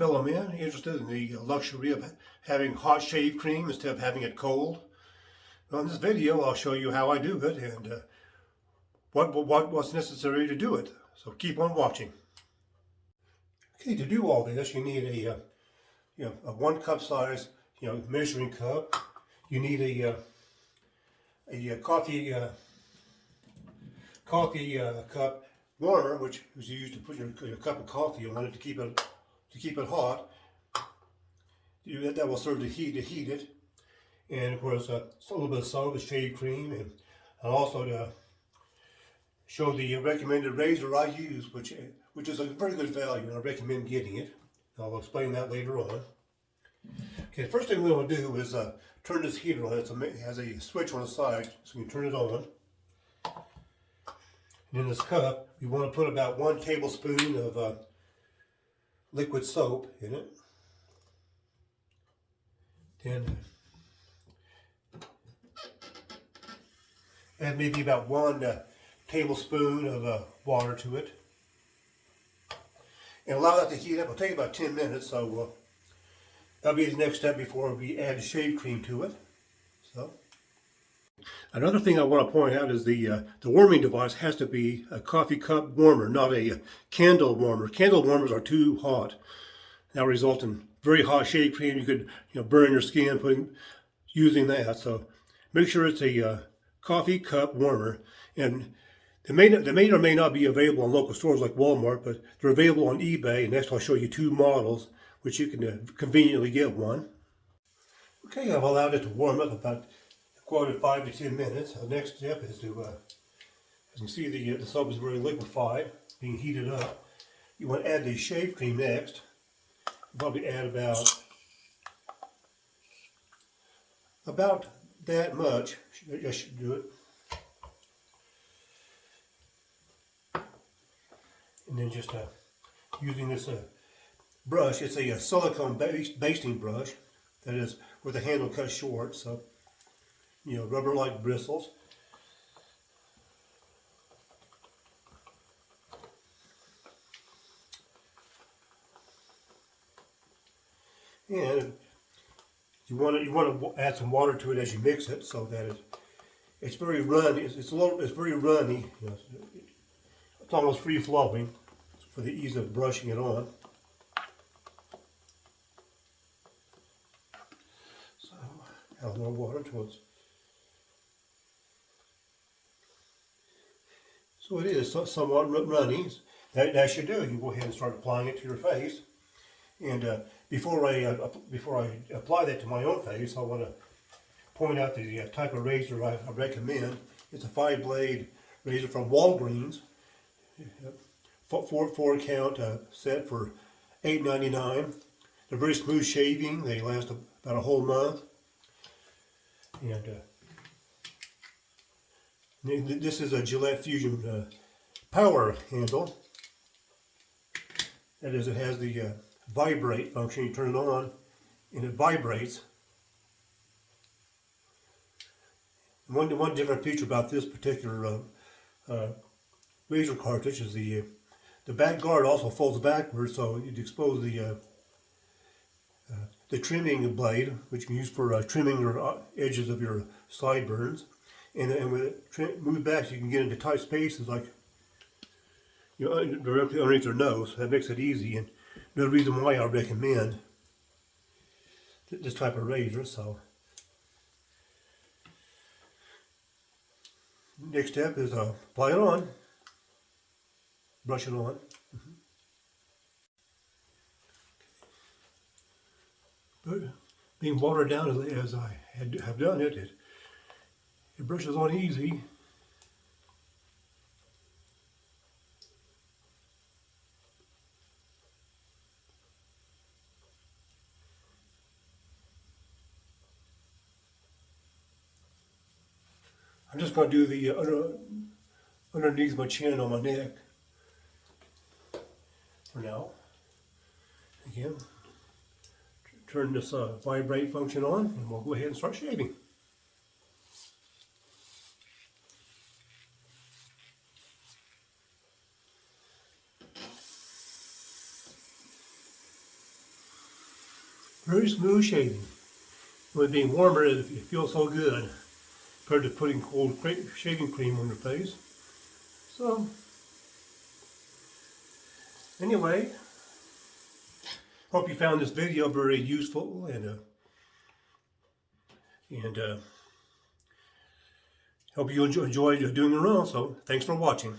fellow men interested in the luxury of having hot shave cream instead of having it cold? On this video, I'll show you how I do it and uh, what, what what's necessary to do it. So keep on watching. Okay, to do all this, you need a uh, you know a one cup size you know measuring cup. You need a uh, a, coffee uh, coffee uh, cup warmer, which is used to put your, your, cup of coffee on it to keep it to keep it hot. That, will serve to heat to heat it, and of course uh, a little bit of soap, a shave cream, and, also to show the recommended razor I use, which which is a very good value, and I recommend getting it. I'll explain that later on. Okay, first thing we want to do is uh, turn this heater on. It's a, it has a switch on the side, so can turn it on. And in this cup, you want to put about one tablespoon of uh, liquid soap in it. Then add maybe about one uh, tablespoon of uh, water to it. And allow that to heat up. It'll take about 10 minutes, so uh, that'll be the next step before we add shave cream to it. So. Another thing I want to point out is the uh, the warming device has to be a coffee cup warmer, not a, a candle warmer. Candle warmers are too hot. That result in very hot shave cream. You could you know burn your skin putting using that. So make sure it's a uh, coffee cup warmer. And they may, they may or may not be available in local stores like Walmart, but they're available on eBay. And next I'll show you two models, which you can uh, conveniently get one. Okay, I've allowed it to warm up about quoted five to ten minutes. The next step is to, uh, as you can see, the, uh, the soap is very liquefied, being heated up. You want to add the shave cream next. Probably add about about that much. I should do it. And then just uh, using this uh, brush, it's a, a silicone basting brush that is with the handle cut short. So you know, rubber-like bristles. And you want to you want to add some water to it as you mix it, so that it it's very runny. It's, it's a little it's very runny. You know, it's almost free flowing for the ease of brushing it on. So add more water to So it is somewhat runny. That, that should do. You go ahead and start applying it to your face. And uh, before I uh, before I apply that to my own face, I want to point out the uh, type of razor I, I, recommend. It's a five blade razor from Walgreens. Four, four count uh, set for $8.99. They're very smooth shaving. They last about a whole month. And uh, this is a Gillette Fusion uh, power handle. That is, it has the uh, vibrate function. You turn it on and it vibrates. One, one different feature about this particular uh, uh, razor cartridge is the uh, the back guard also folds backwards, so you'd expose the uh, uh, the trimming blade, which you can use for trimming your edges of your sideburns and, and with it moved back you can get into tight spaces like you know, directly underneath their nose. That makes it easy and another reason why I recommend this type of razor. So next step is uh, apply it on, brush it on. Mm -hmm. Being watered down as, as I had, have done it, it it brushes on easy. I'm just going to do the under, underneath my chin on my neck for now. Again, turn this uh, vibrate function on and we'll go ahead and start shaving. Very smooth shaving. With being warmer, it feels so good compared to putting cold shaving cream on your face. So, anyway, hope you found this video very useful and uh, and uh, hope you enjoy, enjoyed doing it around. So, thanks for watching.